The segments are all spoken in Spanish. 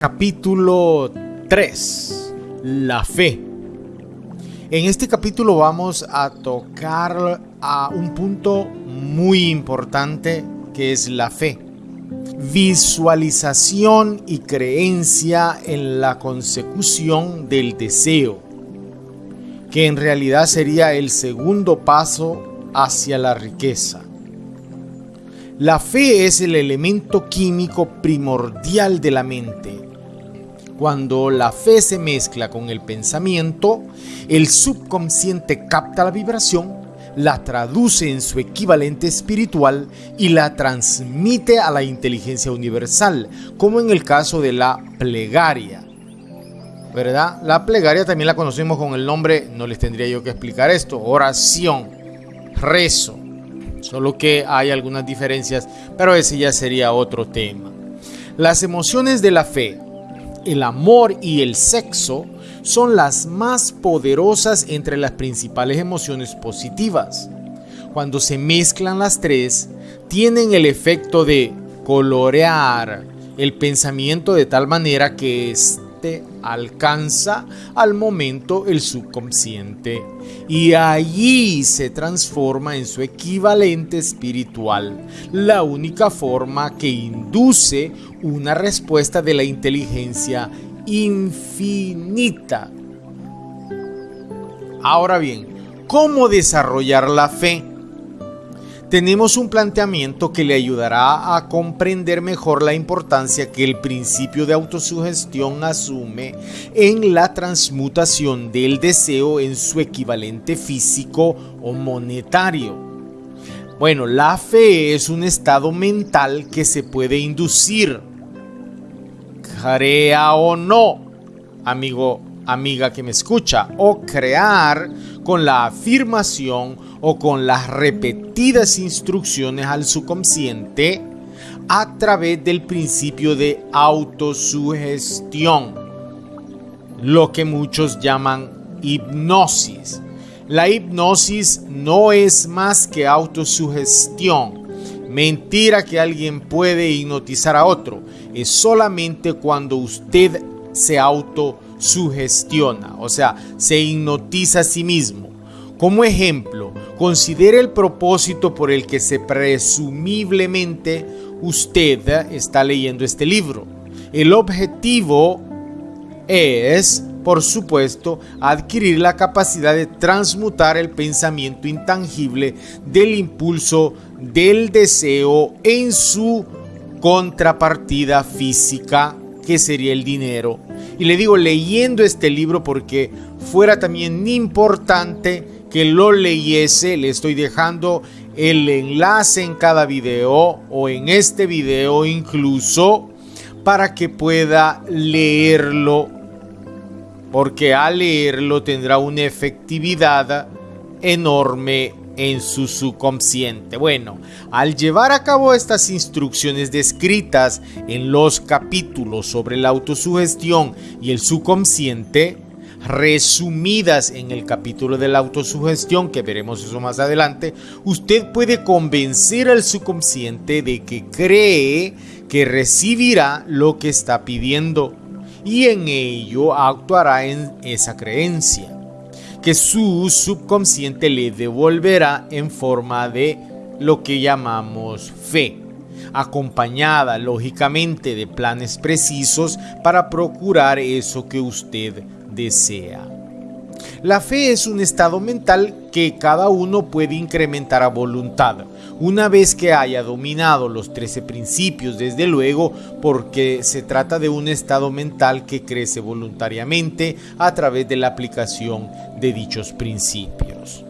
Capítulo 3. La fe. En este capítulo vamos a tocar a un punto muy importante que es la fe. Visualización y creencia en la consecución del deseo, que en realidad sería el segundo paso hacia la riqueza. La fe es el elemento químico primordial de la mente cuando la fe se mezcla con el pensamiento, el subconsciente capta la vibración, la traduce en su equivalente espiritual y la transmite a la inteligencia universal, como en el caso de la plegaria. ¿Verdad? La plegaria también la conocemos con el nombre, no les tendría yo que explicar esto, oración, rezo. Solo que hay algunas diferencias, pero ese ya sería otro tema. Las emociones de la fe el amor y el sexo son las más poderosas entre las principales emociones positivas. Cuando se mezclan las tres, tienen el efecto de colorear el pensamiento de tal manera que éste alcanza al momento el subconsciente y allí se transforma en su equivalente espiritual, la única forma que induce una respuesta de la inteligencia infinita. Ahora bien, ¿cómo desarrollar la fe? Tenemos un planteamiento que le ayudará a comprender mejor la importancia que el principio de autosugestión asume en la transmutación del deseo en su equivalente físico o monetario. Bueno, la fe es un estado mental que se puede inducir, crea o no, amigo, amiga que me escucha, o crear con la afirmación o con las repetidas instrucciones al subconsciente a través del principio de autosugestión, lo que muchos llaman hipnosis. La hipnosis no es más que autosugestión. Mentira que alguien puede hipnotizar a otro. Es solamente cuando usted se autosugestiona, o sea, se hipnotiza a sí mismo. Como ejemplo, considere el propósito por el que se presumiblemente usted está leyendo este libro. El objetivo es, por supuesto, adquirir la capacidad de transmutar el pensamiento intangible del impulso del deseo en su contrapartida física, que sería el dinero. Y le digo leyendo este libro porque fuera también importante que lo leyese. Le estoy dejando el enlace en cada video o en este video incluso para que pueda leerlo. Porque al leerlo tendrá una efectividad enorme en su subconsciente. Bueno, al llevar a cabo estas instrucciones descritas en los capítulos sobre la autosugestión y el subconsciente, resumidas en el capítulo de la autosugestión, que veremos eso más adelante, usted puede convencer al subconsciente de que cree que recibirá lo que está pidiendo y en ello actuará en esa creencia, que su subconsciente le devolverá en forma de lo que llamamos fe acompañada lógicamente de planes precisos para procurar eso que usted desea. La fe es un estado mental que cada uno puede incrementar a voluntad, una vez que haya dominado los 13 principios, desde luego, porque se trata de un estado mental que crece voluntariamente a través de la aplicación de dichos principios.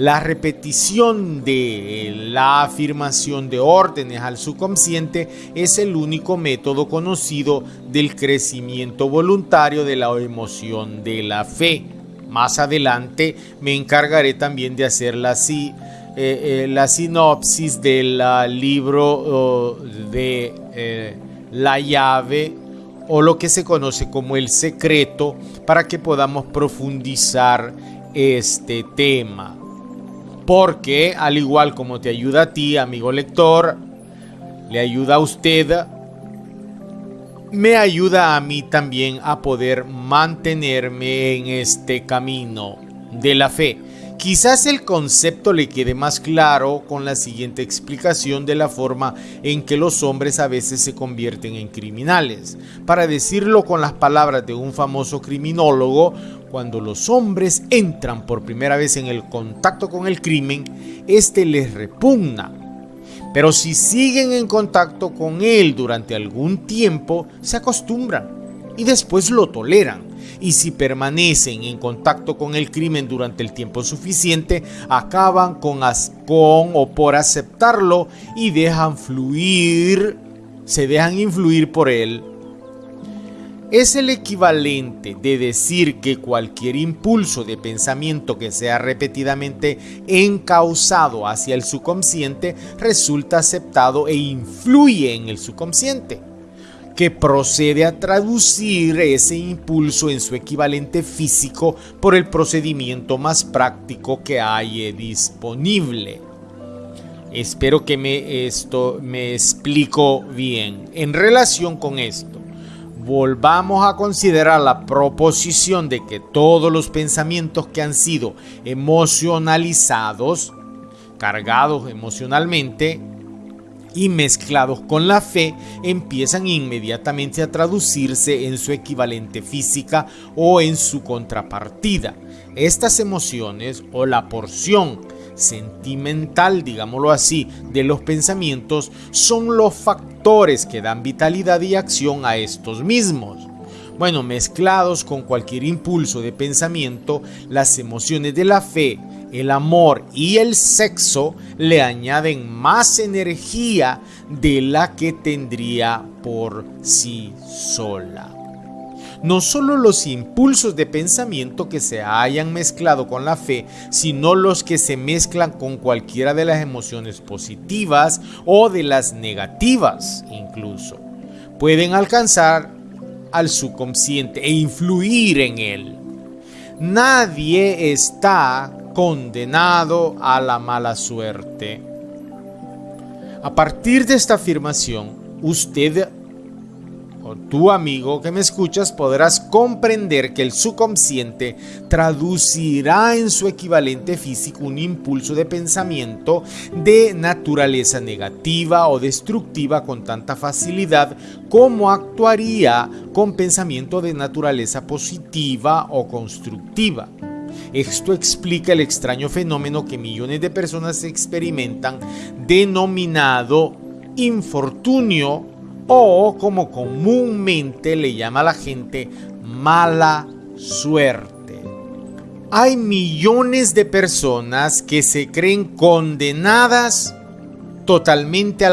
La repetición de la afirmación de órdenes al subconsciente es el único método conocido del crecimiento voluntario de la emoción de la fe. Más adelante me encargaré también de hacer la, eh, eh, la sinopsis del libro de eh, la llave o lo que se conoce como el secreto para que podamos profundizar este tema porque al igual como te ayuda a ti, amigo lector, le ayuda a usted me ayuda a mí también a poder mantenerme en este camino de la fe. Quizás el concepto le quede más claro con la siguiente explicación de la forma en que los hombres a veces se convierten en criminales. Para decirlo con las palabras de un famoso criminólogo, cuando los hombres entran por primera vez en el contacto con el crimen, este les repugna. Pero si siguen en contacto con él durante algún tiempo, se acostumbran y después lo toleran y si permanecen en contacto con el crimen durante el tiempo suficiente, acaban con, con o por aceptarlo y dejan fluir, se dejan influir por él. Es el equivalente de decir que cualquier impulso de pensamiento que sea repetidamente encausado hacia el subconsciente resulta aceptado e influye en el subconsciente que procede a traducir ese impulso en su equivalente físico por el procedimiento más práctico que hay disponible. Espero que me, esto me explico bien. En relación con esto, volvamos a considerar la proposición de que todos los pensamientos que han sido emocionalizados, cargados emocionalmente, y mezclados con la fe empiezan inmediatamente a traducirse en su equivalente física o en su contrapartida. Estas emociones o la porción sentimental, digámoslo así, de los pensamientos son los factores que dan vitalidad y acción a estos mismos. Bueno, mezclados con cualquier impulso de pensamiento, las emociones de la fe el amor y el sexo le añaden más energía de la que tendría por sí sola. No solo los impulsos de pensamiento que se hayan mezclado con la fe, sino los que se mezclan con cualquiera de las emociones positivas o de las negativas incluso, pueden alcanzar al subconsciente e influir en él. Nadie está condenado a la mala suerte. A partir de esta afirmación, usted o tu amigo que me escuchas podrás comprender que el subconsciente traducirá en su equivalente físico un impulso de pensamiento de naturaleza negativa o destructiva con tanta facilidad como actuaría con pensamiento de naturaleza positiva o constructiva. Esto explica el extraño fenómeno que millones de personas experimentan denominado infortunio o como comúnmente le llama la gente mala suerte. Hay millones de personas que se creen condenadas totalmente a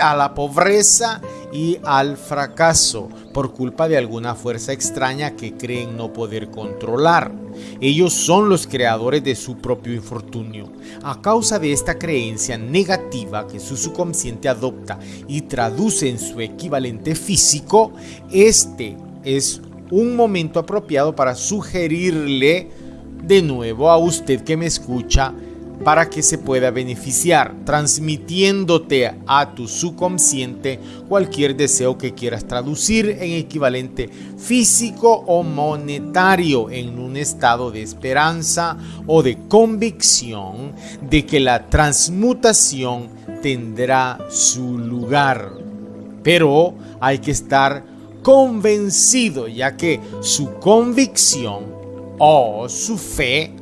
a la pobreza y al fracaso por culpa de alguna fuerza extraña que creen no poder controlar. Ellos son los creadores de su propio infortunio. A causa de esta creencia negativa que su subconsciente adopta y traduce en su equivalente físico, este es un momento apropiado para sugerirle de nuevo a usted que me escucha para que se pueda beneficiar, transmitiéndote a tu subconsciente cualquier deseo que quieras traducir en equivalente físico o monetario en un estado de esperanza o de convicción de que la transmutación tendrá su lugar. Pero hay que estar convencido ya que su convicción o su fe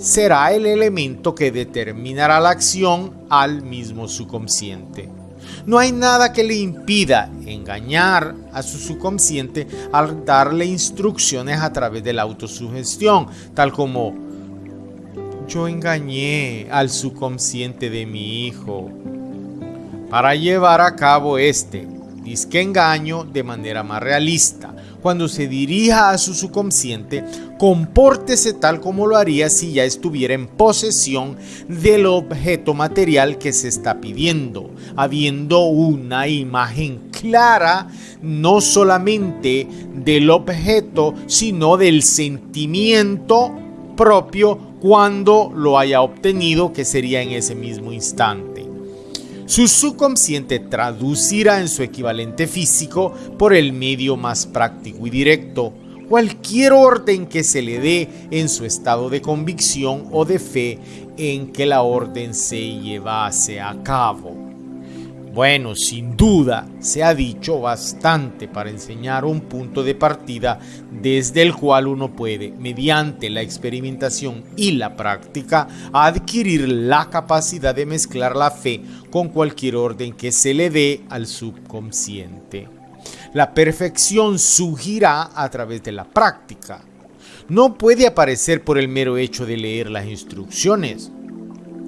será el elemento que determinará la acción al mismo subconsciente. No hay nada que le impida engañar a su subconsciente al darle instrucciones a través de la autosugestión, tal como yo engañé al subconsciente de mi hijo para llevar a cabo este disque engaño de manera más realista cuando se dirija a su subconsciente, compórtese tal como lo haría si ya estuviera en posesión del objeto material que se está pidiendo, habiendo una imagen clara no solamente del objeto, sino del sentimiento propio cuando lo haya obtenido, que sería en ese mismo instante. Su subconsciente traducirá en su equivalente físico por el medio más práctico y directo cualquier orden que se le dé en su estado de convicción o de fe en que la orden se llevase a cabo. Bueno, sin duda se ha dicho bastante para enseñar un punto de partida desde el cual uno puede, mediante la experimentación y la práctica, adquirir la capacidad de mezclar la fe con cualquier orden que se le dé al subconsciente. La perfección surgirá a través de la práctica. No puede aparecer por el mero hecho de leer las instrucciones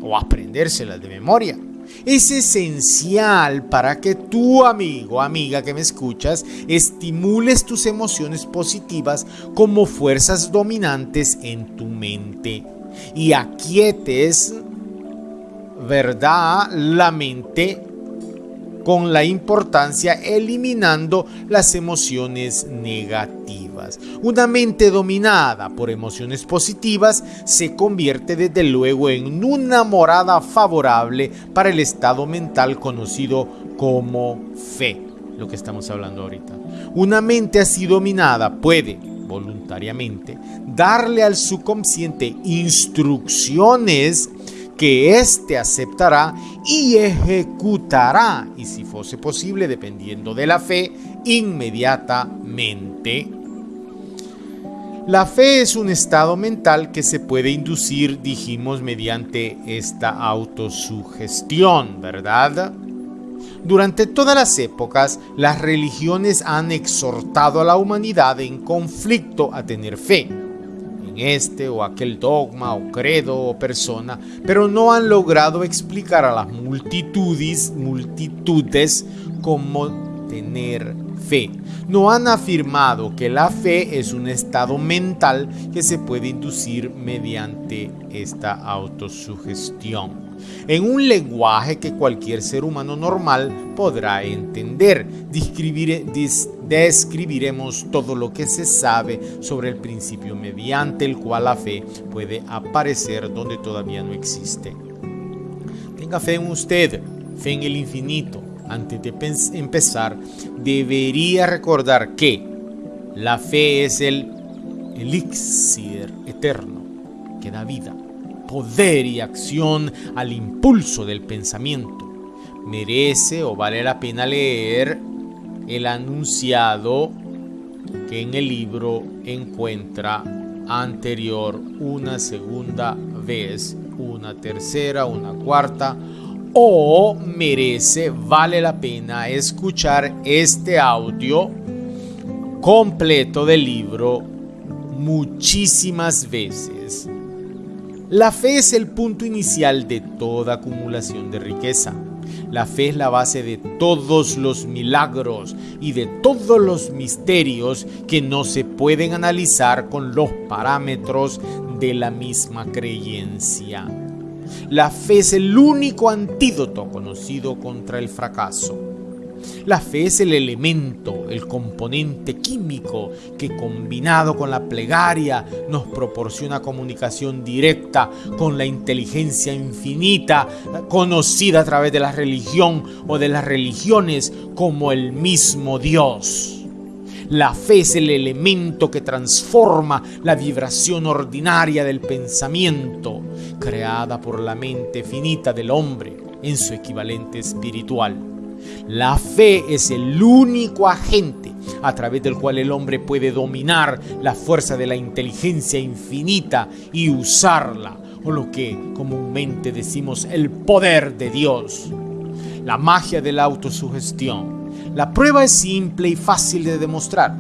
o aprendérselas de memoria. Es esencial para que tu amigo, amiga que me escuchas, estimules tus emociones positivas como fuerzas dominantes en tu mente y aquietes, ¿verdad? La mente con la importancia eliminando las emociones negativas. Una mente dominada por emociones positivas se convierte desde luego en una morada favorable para el estado mental conocido como fe, lo que estamos hablando ahorita. Una mente así dominada puede voluntariamente darle al subconsciente instrucciones que éste aceptará y ejecutará, y si fuese posible, dependiendo de la fe, inmediatamente. La fe es un estado mental que se puede inducir, dijimos, mediante esta autosugestión, ¿verdad? Durante todas las épocas, las religiones han exhortado a la humanidad en conflicto a tener fe este o aquel dogma o credo o persona, pero no han logrado explicar a las multitudes, multitudes cómo tener No han afirmado que la fe es un estado mental que se puede inducir mediante esta autosugestión en un lenguaje que cualquier ser humano normal podrá entender. describiremos todo lo que se sabe sobre el principio mediante el cual la fe puede aparecer donde todavía no existe. Tenga fe en usted, fe en el infinito. Antes de empezar, debería recordar que la fe es el elixir eterno que da vida poder y acción al impulso del pensamiento. Merece o vale la pena leer el anunciado que en el libro encuentra anterior una segunda vez, una tercera, una cuarta, o merece, vale la pena escuchar este audio completo del libro muchísimas veces. La fe es el punto inicial de toda acumulación de riqueza. La fe es la base de todos los milagros y de todos los misterios que no se pueden analizar con los parámetros de la misma creencia. La fe es el único antídoto conocido contra el fracaso. La fe es el elemento, el componente químico que combinado con la plegaria nos proporciona comunicación directa con la inteligencia infinita conocida a través de la religión o de las religiones como el mismo Dios. La fe es el elemento que transforma la vibración ordinaria del pensamiento, creada por la mente finita del hombre en su equivalente espiritual. La fe es el único agente a través del cual el hombre puede dominar la fuerza de la inteligencia infinita y usarla, o lo que comúnmente decimos el poder de Dios. La magia de la autosugestión. La prueba es simple y fácil de demostrar.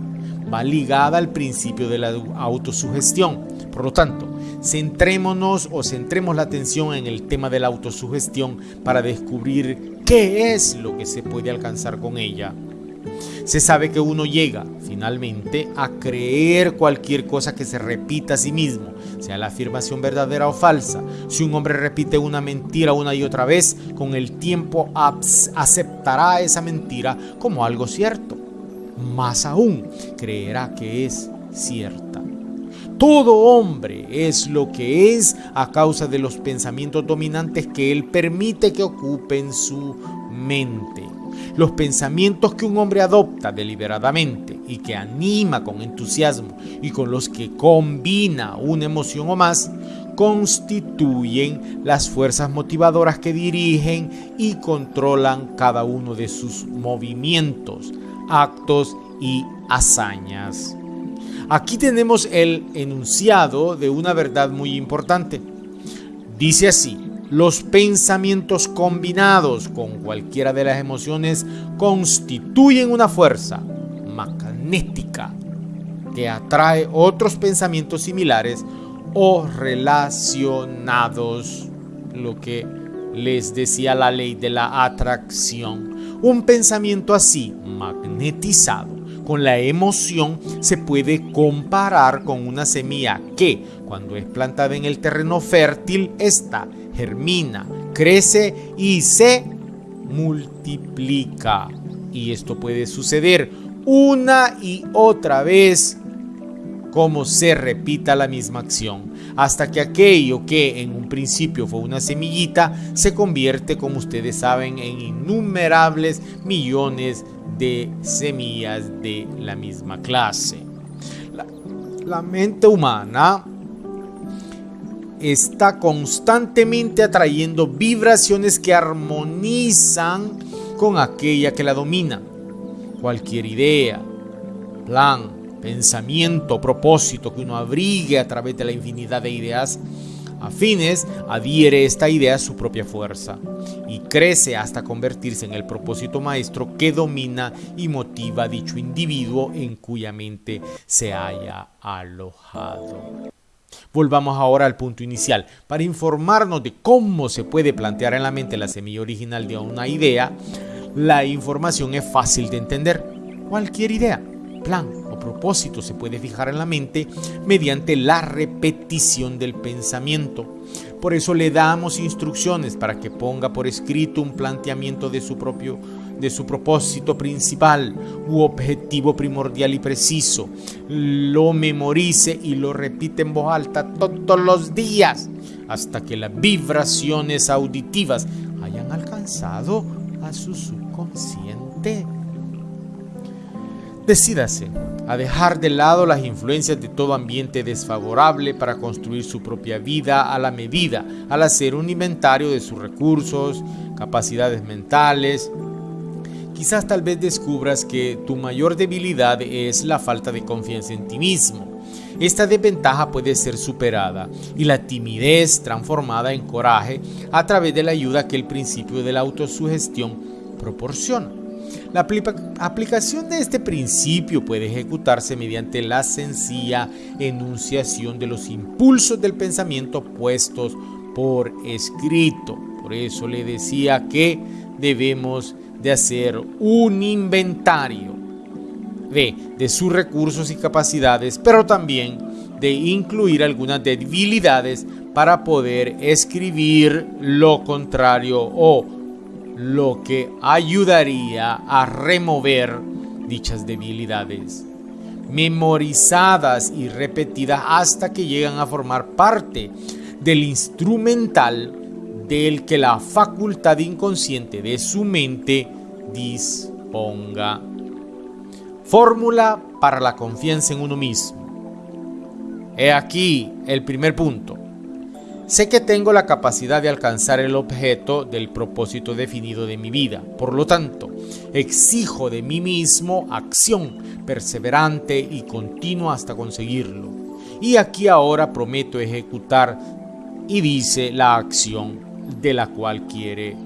Va ligada al principio de la autosugestión. Por lo tanto, centrémonos o centremos la atención en el tema de la autosugestión para descubrir qué es lo que se puede alcanzar con ella. Se sabe que uno llega finalmente a creer cualquier cosa que se repita a sí mismo, sea la afirmación verdadera o falsa. Si un hombre repite una mentira una y otra vez, con el tiempo aceptará esa mentira como algo cierto. Más aún, creerá que es cierta. Todo hombre es lo que es a causa de los pensamientos dominantes que él permite que ocupen su mente. Los pensamientos que un hombre adopta deliberadamente y que anima con entusiasmo y con los que combina una emoción o más, constituyen las fuerzas motivadoras que dirigen y controlan cada uno de sus movimientos, actos y hazañas. Aquí tenemos el enunciado de una verdad muy importante. Dice así, los pensamientos combinados con cualquiera de las emociones constituyen una fuerza magnética que atrae otros pensamientos similares o relacionados, lo que les decía la ley de la atracción. Un pensamiento así, magnetizado, con la emoción se puede comparar con una semilla que, cuando es plantada en el terreno fértil, esta germina, crece y se multiplica. Y esto puede suceder una y otra vez como se repita la misma acción, hasta que aquello que en un principio fue una semillita se convierte, como ustedes saben, en innumerables millones de semillas de la misma clase. La, mente humana está constantemente atrayendo vibraciones que armonizan con aquella que la domina. Cualquier idea, plan, pensamiento, propósito que uno abrigue a través de la infinidad de ideas afines, adhiere esta idea a su propia fuerza y crece hasta convertirse en el propósito maestro que domina y motiva a dicho individuo en cuya mente se haya alojado. Volvamos ahora al punto inicial. Para informarnos de cómo se puede plantear en la mente la semilla original de una idea, la información es fácil de entender. Cualquier idea, plan o propósito se puede fijar en la mente mediante la repetición del pensamiento. Por eso le damos instrucciones para que ponga por escrito un planteamiento de su propio de su propósito principal u objetivo primordial y preciso. Lo memorice y lo repite en voz alta todos los días hasta que las vibraciones auditivas hayan alcanzado a su subconsciente. Decídase a dejar de lado las influencias de todo ambiente desfavorable para construir su propia vida a la medida, al hacer un inventario de sus recursos, capacidades mentales. Quizás tal vez descubras que tu mayor debilidad es la falta de confianza en ti mismo. Esta desventaja puede ser superada y la timidez transformada en coraje a través de la ayuda que el principio de la autosugestión proporciona. La aplicación de este principio puede ejecutarse mediante la sencilla enunciación de los impulsos del pensamiento puestos por escrito. Por eso le decía que debemos de hacer un inventario de, de sus recursos y capacidades, pero también de incluir algunas debilidades para poder escribir lo contrario o lo que ayudaría a remover dichas debilidades, memorizadas y repetidas hasta que llegan a formar parte del instrumental del que la facultad inconsciente de su mente disponga. Fórmula para la confianza en uno mismo. He aquí el primer punto. Sé que tengo la capacidad de alcanzar el objeto del propósito definido de mi vida. Por lo tanto, exijo de mí mismo acción perseverante y continua hasta conseguirlo. Y aquí ahora prometo ejecutar y dice la acción de la cual quiere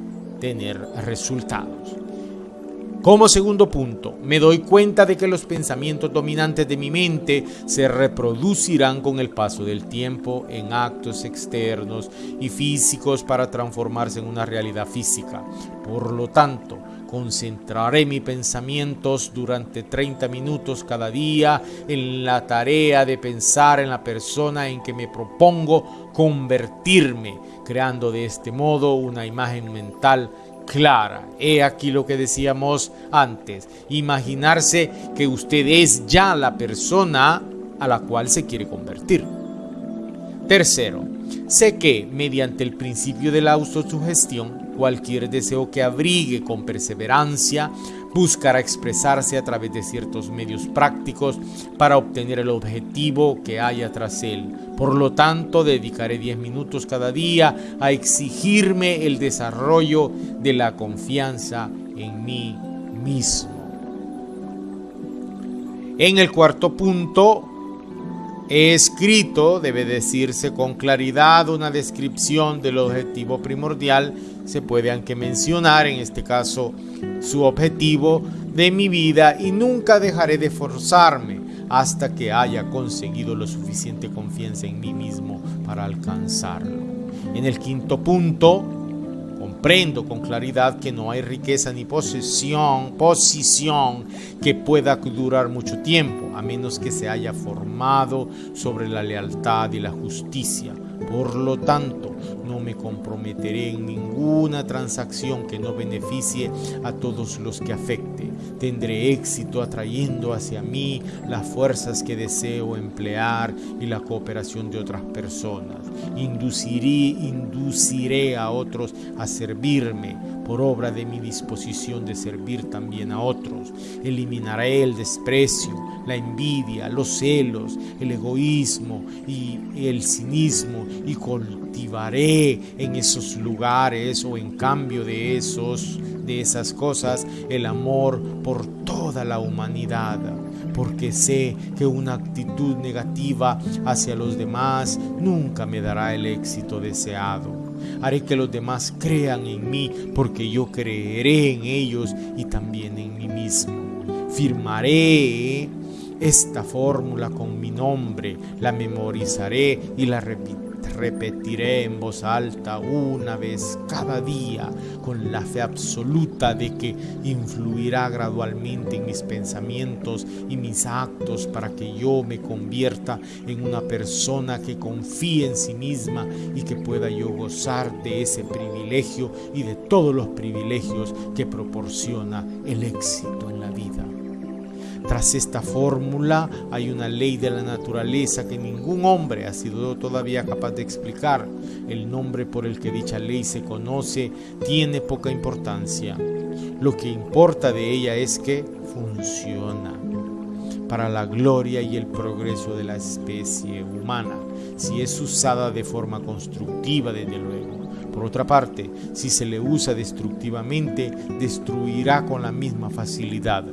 tener resultados. Como segundo punto, me doy cuenta de que los pensamientos dominantes de mi mente se reproducirán con el paso del tiempo en actos externos y físicos para transformarse en una realidad física. Por lo tanto, Concentraré mis pensamientos durante 30 minutos cada día en la tarea de pensar en la persona en que me propongo convertirme, creando de este modo una imagen mental clara. He aquí lo que decíamos antes. Imaginarse que usted es ya la persona a la cual se quiere convertir. Tercero, sé que mediante el principio de la autosugestión, cualquier deseo que abrigue con perseverancia buscará expresarse a través de ciertos medios prácticos para obtener el objetivo que haya tras él. Por lo tanto, dedicaré 10 minutos cada día a exigirme el desarrollo de la confianza en mí mismo. En el cuarto punto, he escrito, debe decirse con claridad, una descripción del objetivo primordial. Se puede aunque mencionar, en este caso, su objetivo de mi vida y nunca dejaré de forzarme hasta que haya conseguido lo suficiente confianza en mí mismo para alcanzarlo. En el quinto punto, comprendo con claridad que no hay riqueza ni posesión, posición que pueda durar mucho tiempo, a menos que se haya formado sobre la lealtad y la justicia. Por lo tanto, no me comprometeré en ninguna transacción que no beneficie a todos los que afecte. Tendré éxito atrayendo hacia mí las fuerzas que deseo emplear y la cooperación de otras personas. Induciré, induciré a otros a servirme por obra de mi disposición de servir también a otros. Eliminaré el desprecio, la envidia, los celos, el egoísmo y el cinismo y cultivaré en esos lugares o en cambio de esos de esas cosas el amor por toda la humanidad porque sé que una actitud negativa hacia los demás nunca me dará el éxito deseado. Haré que los demás crean en mí porque yo creeré en ellos y también en mí mismo. Firmaré esta fórmula con mi nombre, la memorizaré y la repetiré repetiré en voz alta una vez cada día con la fe absoluta de que influirá gradualmente en mis pensamientos y mis actos para que yo me convierta en una persona que confíe en sí misma y que pueda yo gozar de ese privilegio y de todos los privilegios que proporciona el éxito. Tras esta fórmula hay una ley de la naturaleza que ningún hombre ha sido todavía capaz de explicar. El nombre por el que dicha ley se conoce tiene poca importancia. Lo que importa de ella es que funciona para la gloria y el progreso de la especie humana, si es usada de forma constructiva, desde luego. Por otra parte, si se le usa destructivamente, destruirá con la misma facilidad.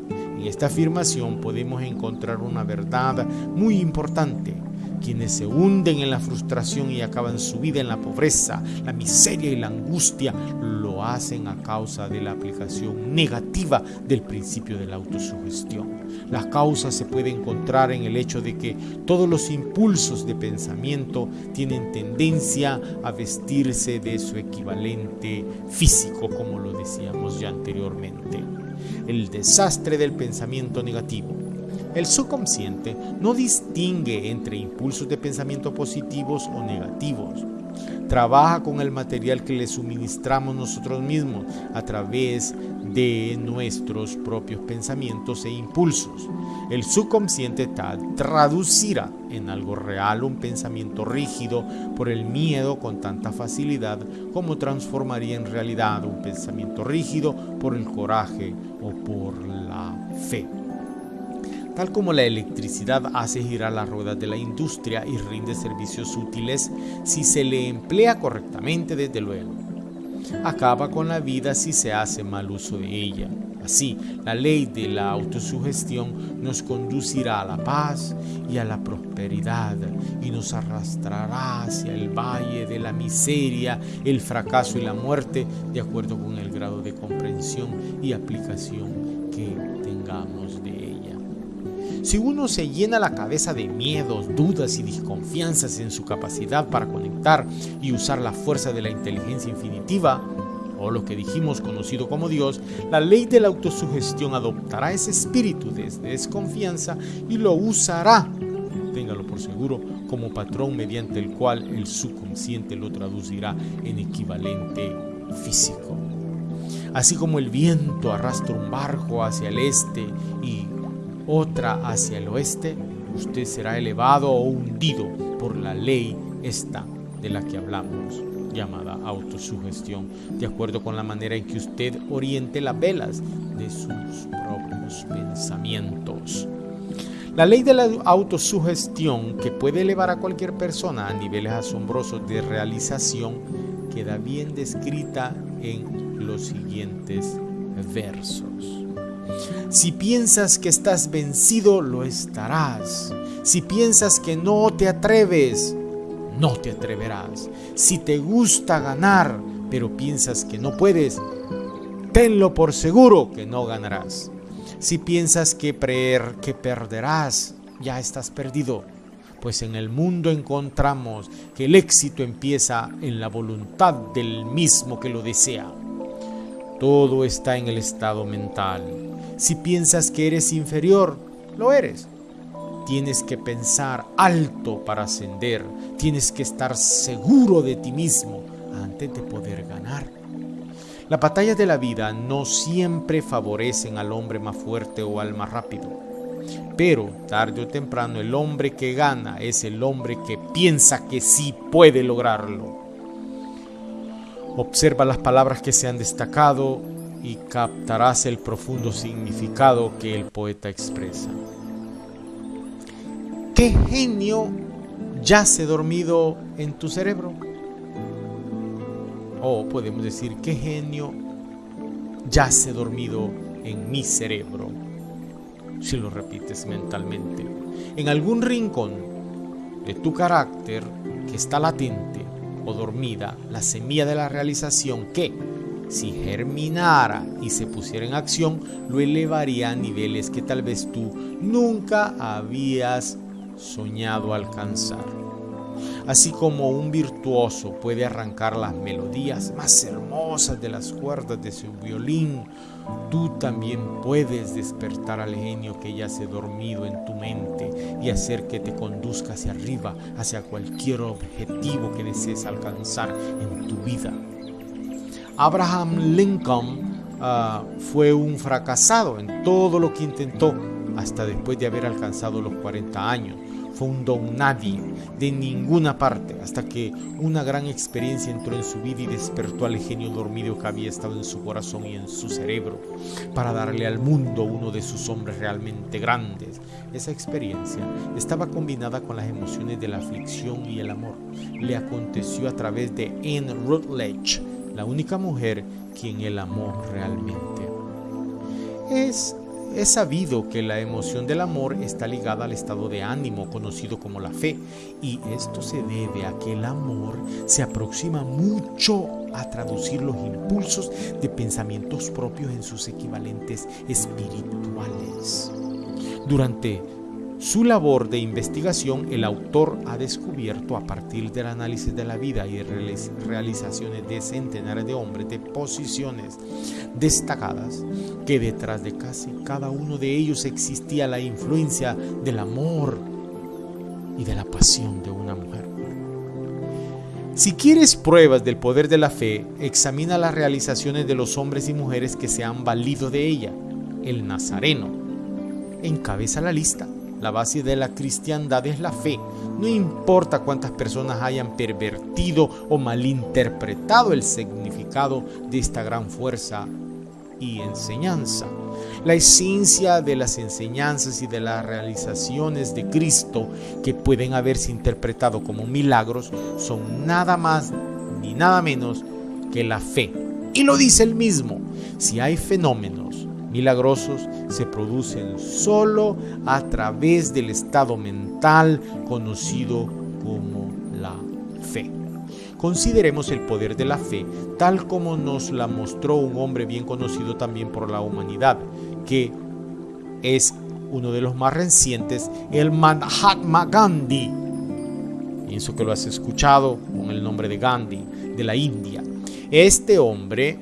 En esta afirmación podemos encontrar una verdad muy importante. Quienes se hunden en la frustración y acaban su vida en la pobreza, la miseria y la angustia, lo hacen a causa de la aplicación negativa del principio de la autosugestión. La causa se puede encontrar en el hecho de que todos los impulsos de pensamiento tienen tendencia a vestirse de su equivalente físico, como lo decíamos ya anteriormente el desastre del pensamiento negativo. El subconsciente no distingue entre impulsos de pensamiento positivos o negativos. Trabaja con el material que le suministramos nosotros mismos a través de nuestros propios pensamientos e impulsos. El subconsciente traducirá en algo real un pensamiento rígido por el miedo con tanta facilidad como transformaría en realidad un pensamiento rígido por el coraje o por la fe. Tal como la electricidad hace girar las ruedas de la industria y rinde servicios útiles si se le emplea correctamente desde luego. Acaba con la vida si se hace mal uso de ella. Así, la ley de la autosugestión nos conducirá a la paz y a la prosperidad y nos arrastrará hacia el valle de la miseria, el fracaso y la muerte de acuerdo con el grado de comprensión y aplicación que tengamos de ella. Si uno se llena la cabeza de miedos, dudas y desconfianzas en su capacidad para conectar y usar la fuerza de la inteligencia infinitiva, o lo que dijimos conocido como Dios, la ley de la autosugestión adoptará ese espíritu de desconfianza y lo usará, téngalo por seguro, como patrón mediante el cual el subconsciente lo traducirá en equivalente físico. Así como el viento arrastra un barco hacia el este y otra hacia el oeste, usted será elevado o hundido por la ley esta de la que hablamos, llamada autosugestión, de acuerdo con la manera en que usted oriente las velas de sus propios pensamientos. La ley de la autosugestión, que puede elevar a cualquier persona a niveles asombrosos de realización, queda bien descrita en los siguientes versos. Si piensas que estás vencido, lo estarás. Si piensas que no te atreves, no te atreverás. Si te gusta ganar, pero piensas que no puedes, tenlo por seguro que no ganarás. Si piensas que, que perderás, ya estás perdido, pues en el mundo encontramos que el éxito empieza en la voluntad del mismo que lo desea. Todo está en el estado mental. Si piensas que eres inferior, lo eres. Tienes que pensar alto para ascender. Tienes que estar seguro de ti mismo antes de poder ganar. Las batallas de la vida no siempre favorecen al hombre más fuerte o al más rápido. Pero tarde o temprano el hombre que gana es el hombre que piensa que sí puede lograrlo. Observa las palabras que se han destacado y captarás el profundo significado que el poeta expresa. ¿Qué genio yace dormido en tu cerebro? O podemos decir, ¿qué genio yace dormido en mi cerebro? Si lo repites mentalmente. En algún rincón de tu carácter que está latente o dormida la semilla de la realización que, si germinara y se pusiera en acción, lo elevaría a niveles que tal vez tú nunca habías soñado alcanzar. Así como un virtuoso puede arrancar las melodías más hermosas de las cuerdas de su violín, tú también puedes despertar al genio que yace dormido en tu mente y hacer que te conduzca hacia arriba, hacia cualquier objetivo que desees alcanzar en tu vida. Abraham Lincoln ah, fue un fracasado en todo lo que intentó hasta después de haber alcanzado los 40 años fue un don nadie de ninguna parte hasta que una gran experiencia entró en su vida y despertó al genio dormido que había estado en su corazón y en su cerebro para darle al mundo uno de sus hombres realmente grandes. Esa experiencia estaba combinada con las emociones de la aflicción y el amor. Le aconteció a través de Anne Rutledge, la única mujer quien él amó realmente. Es es sabido que la emoción del amor está ligada al estado de ánimo conocido como la fe y esto se debe a que el amor se aproxima mucho a traducir los impulsos de pensamientos propios en sus equivalentes espirituales. Durante su labor de investigación, el autor ha descubierto a partir del análisis de la vida y realizaciones de centenares de hombres de posiciones destacadas que detrás de casi cada uno de ellos existía la influencia del amor y de la pasión de una mujer. Si quieres pruebas del poder de la fe, examina las realizaciones de los hombres y mujeres que se han valido de ella. El Nazareno encabeza la lista. La base de la cristiandad es la fe. No importa cuántas personas hayan pervertido o malinterpretado el significado de esta gran fuerza y enseñanza. La esencia de las enseñanzas y de las realizaciones de Cristo que pueden haberse interpretado como milagros son nada más ni nada menos que la fe. Y lo dice el mismo, si hay fenómenos milagrosos se producen solo a través del estado mental conocido como la fe. Consideremos el poder de la fe tal como nos la mostró un hombre bien conocido también por la humanidad, que es uno de los más recientes, el Mahatma Gandhi. Pienso que lo has escuchado con el nombre de Gandhi, de la India. Este hombre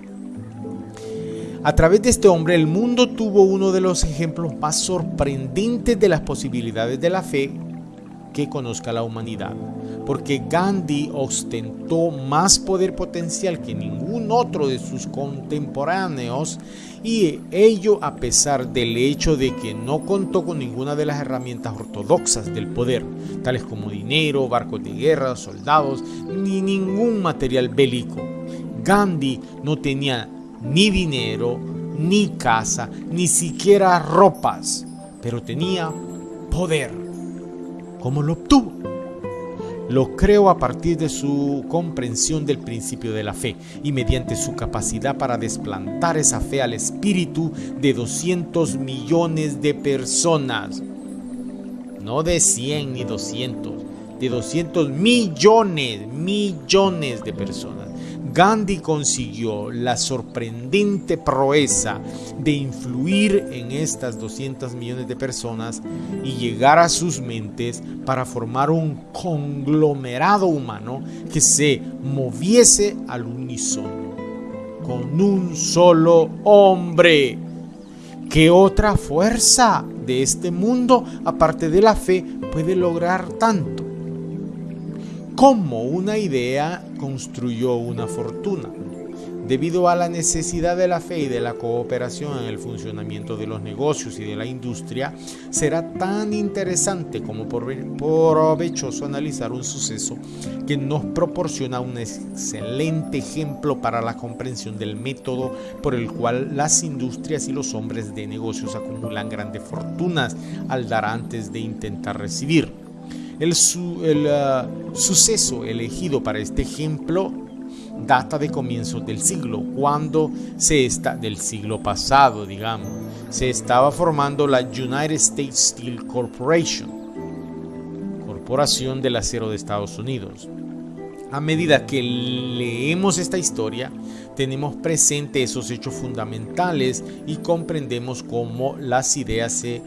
a través de este hombre el mundo tuvo uno de los ejemplos más sorprendentes de las posibilidades de la fe que conozca la humanidad, porque Gandhi ostentó más poder potencial que ningún otro de sus contemporáneos y ello a pesar del hecho de que no contó con ninguna de las herramientas ortodoxas del poder, tales como dinero, barcos de guerra, soldados, ni ningún material bélico. Gandhi no tenía ni dinero, ni casa, ni siquiera ropas, pero tenía poder. ¿Cómo lo obtuvo? Lo creo a partir de su comprensión del principio de la fe y mediante su capacidad para desplantar esa fe al espíritu de 200 millones de personas. No de 100 ni 200, de 200 millones, millones de personas. Gandhi consiguió la sorprendente proeza de influir en estas 200 millones de personas y llegar a sus mentes para formar un conglomerado humano que se moviese al unísono con un solo hombre. ¿Qué otra fuerza de este mundo, aparte de la fe, puede lograr tanto? Cómo una idea construyó una fortuna. Debido a la necesidad de la fe y de la cooperación en el funcionamiento de los negocios y de la industria, será tan interesante como provechoso analizar un suceso que nos proporciona un excelente ejemplo para la comprensión del método por el cual las industrias y los hombres de negocios acumulan grandes fortunas al dar antes de intentar recibir. El, ah, suceso elegido para este ejemplo data de comienzos del siglo, cuando se está del siglo pasado, digamos, se estaba formando la United States Steel Corporation, Corporación del Acero de Estados Unidos. A medida que leemos esta historia, tenemos presente esos hechos fundamentales y comprendemos cómo las ideas se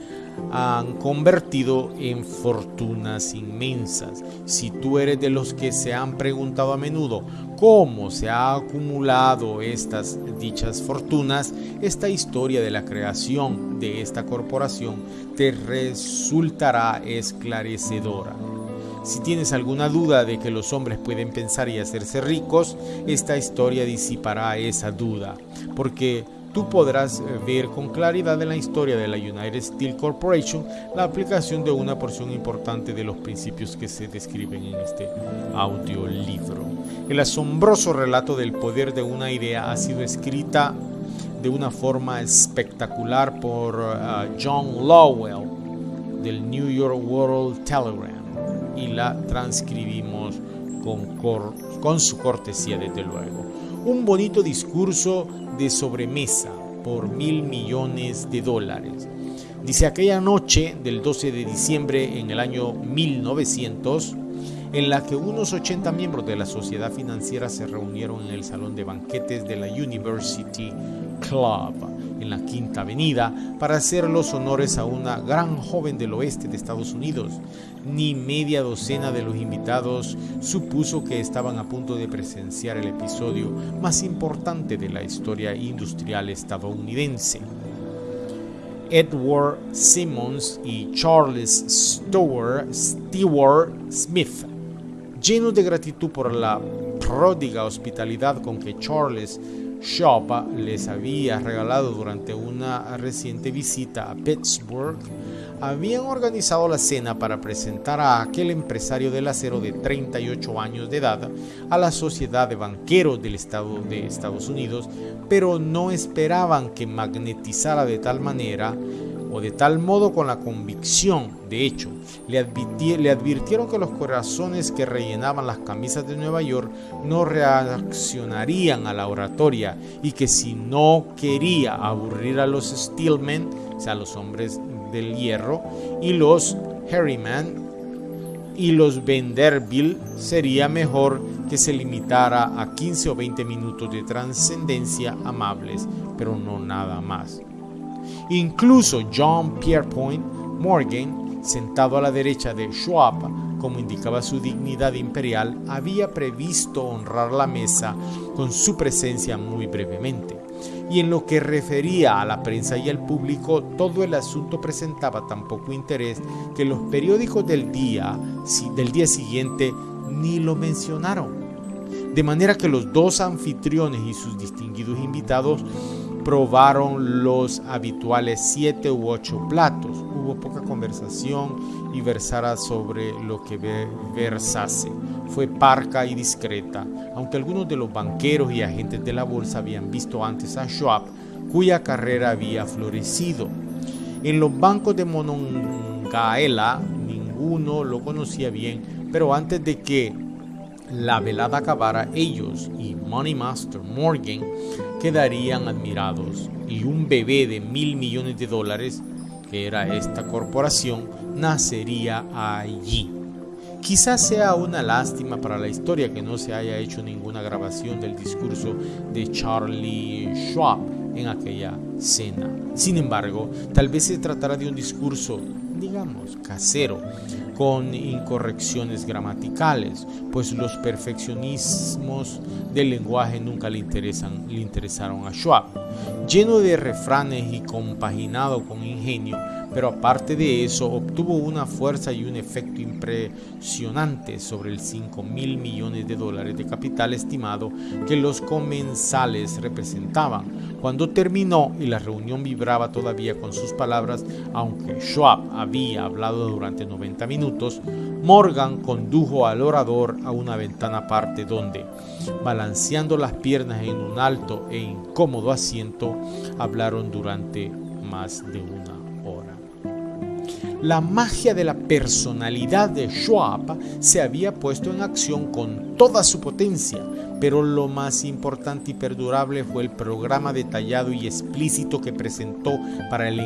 han convertido en fortunas inmensas. Si tú eres de los que se han preguntado a menudo cómo se ha acumulado estas dichas fortunas, esta historia de la creación de esta corporación te resultará esclarecedora. Si tienes alguna duda de que los hombres pueden pensar y hacerse ricos, esta historia disipará esa duda, porque tú podrás eh, ver con claridad en la historia de la United Steel Corporation la aplicación de una porción importante de los principios que se describen en este audiolibro. El asombroso relato del poder de una idea ha sido escrita de una forma espectacular por uh, John Lowell del New York World Telegram y la transcribimos con, con su cortesía desde luego. Un bonito discurso de sobremesa por mil millones de dólares. Dice aquella noche del 12 de diciembre en el año 1900, en la que unos 80 miembros de la sociedad financiera se reunieron en el salón de banquetes de la University Club en la Quinta Avenida para hacer los honores a una gran joven del oeste de Estados Unidos. Ni media docena de los invitados supuso que estaban a punto de presenciar el episodio más importante de la historia industrial estadounidense. Edward Simmons y Charles Stewart, Smith, llenos de gratitud por la pródiga hospitalidad con que Charles Les había regalado durante una reciente visita a Pittsburgh, habían organizado la cena para presentar a aquel empresario del acero de 38 años de edad a la Sociedad de Banqueros del Estado de Estados Unidos, pero no esperaban que magnetizara de tal manera o de tal modo con la convicción, de hecho, le, advirtieron que los corazones que rellenaban las camisas de Nueva York no reaccionarían a la oratoria y que si no quería aburrir a los Steelmen, o sea, los hombres del hierro, y los Harryman y los Vanderbilt, sería mejor que se limitara a 15 o 20 minutos de trascendencia amables, pero no nada más. Incluso John Pierpont Morgan, sentado a la derecha de Schwab, como indicaba su dignidad imperial, había previsto honrar la mesa con su presencia muy brevemente. Y en lo que refería a la prensa y al público, todo el asunto presentaba tan poco interés que los periódicos del día, del día siguiente ni lo mencionaron. De manera que los dos anfitriones y sus distinguidos invitados probaron los habituales siete u ocho platos. Hubo poca conversación y versara sobre lo que versase. Fue parca y discreta, aunque algunos de los banqueros y agentes de la bolsa habían visto antes a Schwab, cuya carrera había florecido. En los bancos de Monongaela ninguno lo conocía bien, pero antes de que la velada acabara, ellos y Money Master Morgan quedarían admirados y un bebé de mil millones de dólares, que era esta corporación, nacería allí. Quizás sea una lástima para la historia que no se haya hecho ninguna grabación del discurso de Charlie Schwab en aquella cena. Sin embargo, tal vez se tratara de un discurso, digamos, casero, con incorrecciones gramaticales, pues los perfeccionismos del lenguaje nunca le, interesan, le interesaron a Schwab. Lleno de refranes y compaginado con ingenio, pero aparte de eso obtuvo una fuerza y un efecto impresionante sobre el 5 mil millones de dólares de capital estimado que los comensales representaban. Cuando terminó y la reunión vibraba todavía con sus palabras, aunque Schwab había hablado durante 90 minutos, Morgan condujo al orador a una ventana aparte donde, balanceando las piernas en un alto e incómodo asiento, hablaron durante más de una la magia de la personalidad de Schwab se había puesto en acción con toda su potencia, pero lo más importante y perdurable fue el programa detallado y explícito que presentó para el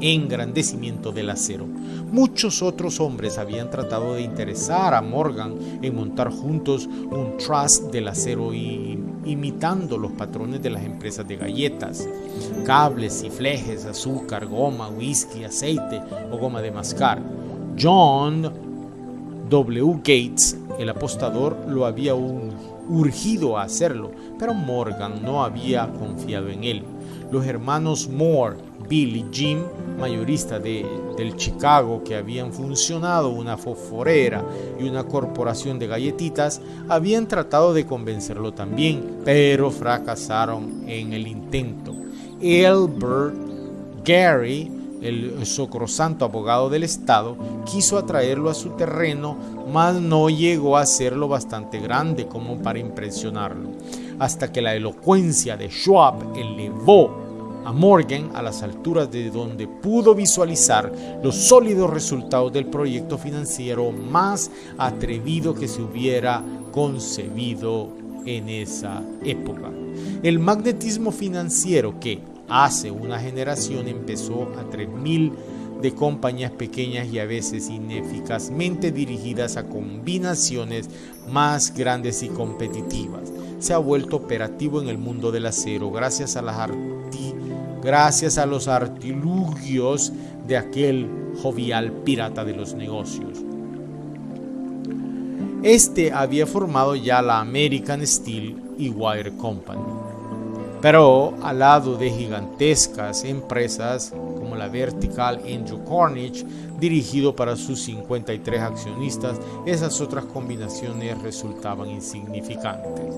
engrandecimiento del acero. Muchos otros hombres habían tratado de interesar a Morgan en montar juntos un trust del acero y imitando los patrones de las empresas de galletas, cables y flejes, azúcar, goma, whisky, aceite o goma de mascar. John W. Gates, el apostador, lo había urgido a hacerlo, pero Morgan no había confiado en él. Los hermanos Moore, Bill y Jim, mayoristas de, del Chicago que habían funcionado una fosforera y una corporación de galletitas, habían tratado de convencerlo también, pero fracasaron en el intento. Albert Gary, el socrosanto abogado del Estado, quiso atraerlo a su terreno, mas no llegó a ser lo bastante grande como para impresionarlo, hasta que la elocuencia de Schwab elevó a Morgan a las alturas de donde pudo visualizar los sólidos resultados del proyecto financiero más atrevido que se hubiera concebido en esa época. El magnetismo financiero que hace una generación empezó a 3.000 de compañías pequeñas y a veces ineficazmente dirigidas a combinaciones más grandes y competitivas. Se ha vuelto operativo en el mundo del acero gracias a las gracias a los artilugios de aquel jovial pirata de los negocios. Este había formado ya la American Steel y Wire Company, pero al lado de gigantescas empresas como la Vertical Andrew Cornish, dirigido para sus 53 accionistas, esas otras combinaciones resultaban insignificantes.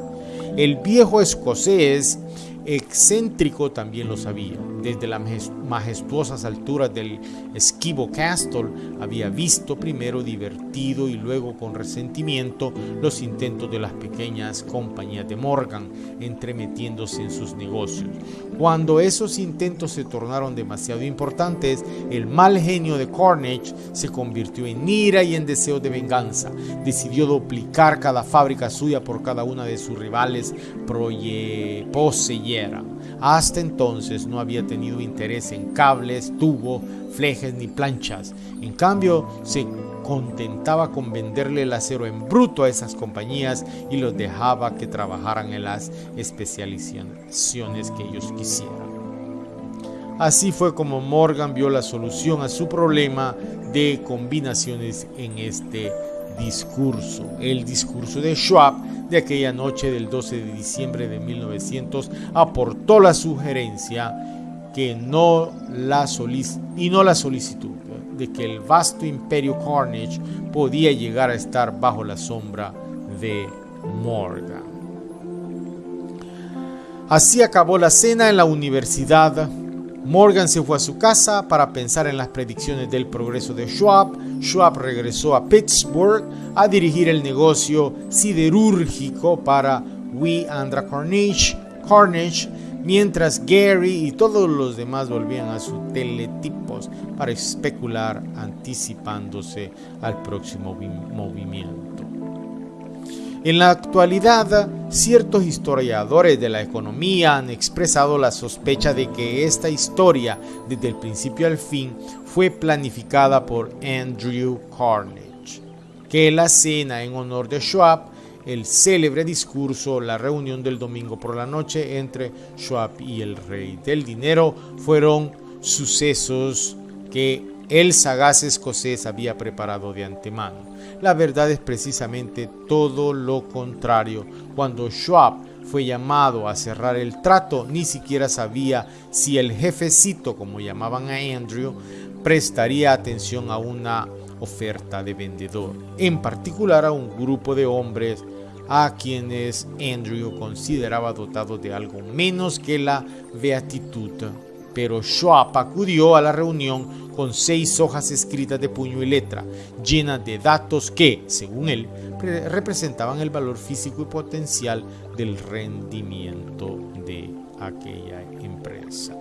El viejo escocés excéntrico también lo sabía. Desde las majestuosas alturas del esquivo Castle había visto primero divertido y luego con resentimiento los intentos de las pequeñas compañías de Morgan entremetiéndose en sus negocios. Cuando esos intentos se tornaron demasiado importantes, el mal genio de Carnage se convirtió en ira y en deseo de venganza. Decidió duplicar cada fábrica suya por cada una de sus rivales hasta entonces no había tenido interés en cables, tubos, flejes ni planchas. En cambio, se contentaba con venderle el acero en bruto a esas compañías y los dejaba que trabajaran en las especializaciones que ellos quisieran. Así fue como Morgan vio la solución a su problema de combinaciones en este discurso, el discurso de Schwab de aquella noche del 12 de diciembre de 1900 aportó la sugerencia que no la y no la solicitud de que el vasto imperio Carnage podía llegar a estar bajo la sombra de Morgan. Así acabó la cena en la universidad. Morgan se fue a su casa para pensar en las predicciones del progreso de Schwab. Schwab regresó a Pittsburgh a dirigir el negocio siderúrgico para We Andra Carnage, mientras Gary y todos los demás volvían a sus teletipos para especular anticipándose al próximo movimiento. En la actualidad, ciertos historiadores de la economía han expresado la sospecha de que esta historia, desde el principio al fin, fue planificada por Andrew Carnage, que la cena en honor de Schwab el célebre discurso, la reunión del domingo por la noche entre Schwab y el rey del dinero fueron sucesos que el sagaz escocés había preparado de antemano. La verdad es precisamente todo lo contrario. Cuando Schwab fue llamado a cerrar el trato, ni siquiera sabía si el jefecito, como llamaban a Andrew, prestaría atención a una oferta de vendedor, en particular a un grupo de hombres a quienes Andrew consideraba dotados de algo menos que la beatitud. Pero Schwab acudió a la reunión con seis hojas escritas de puño y letra, llenas de datos que, según él, representaban el valor físico y potencial del rendimiento de aquella empresa.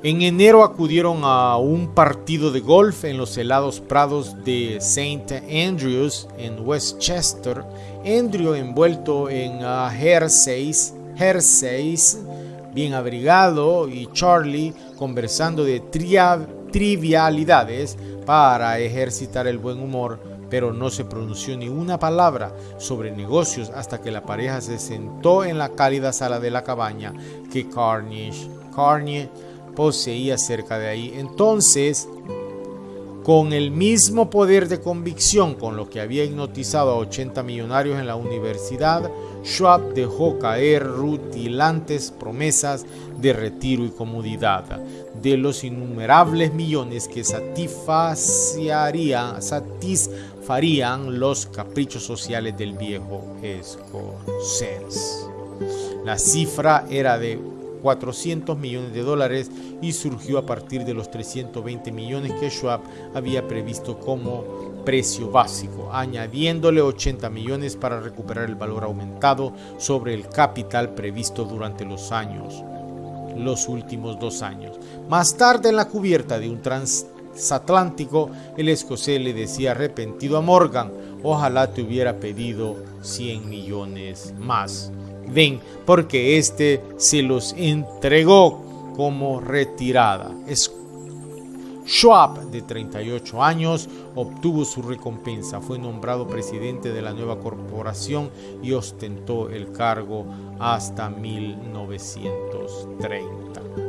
En enero acudieron a un partido de golf en los helados prados de St. Andrews en Westchester. Andrew envuelto en uh, bien abrigado, y Charlie conversando de trivialidades para ejercitar el buen humor, pero no se pronunció ni una palabra sobre negocios hasta que la pareja se sentó en la cálida sala de la cabaña que Carnage, Carnage poseía cerca de ahí. Entonces, con el mismo poder de convicción con lo que había hipnotizado a 80 millonarios en la universidad, Schwab dejó caer rutilantes promesas de retiro y comodidad de los innumerables millones que satisfarían, los caprichos sociales del viejo escocés. La cifra era de 400 millones de dólares y surgió a partir de los 320 millones que Schwab había previsto como precio básico, añadiéndole 80 millones para recuperar el valor aumentado sobre el capital previsto durante los años, los últimos dos años. Más tarde en la cubierta de un transatlántico, el escocés le decía arrepentido a Morgan, ojalá te hubiera pedido 100 millones más. Ven, porque éste se los entregó como retirada. Schwab, de 38 años, obtuvo su recompensa. Fue nombrado presidente de la nueva corporación y ostentó el cargo hasta 1930.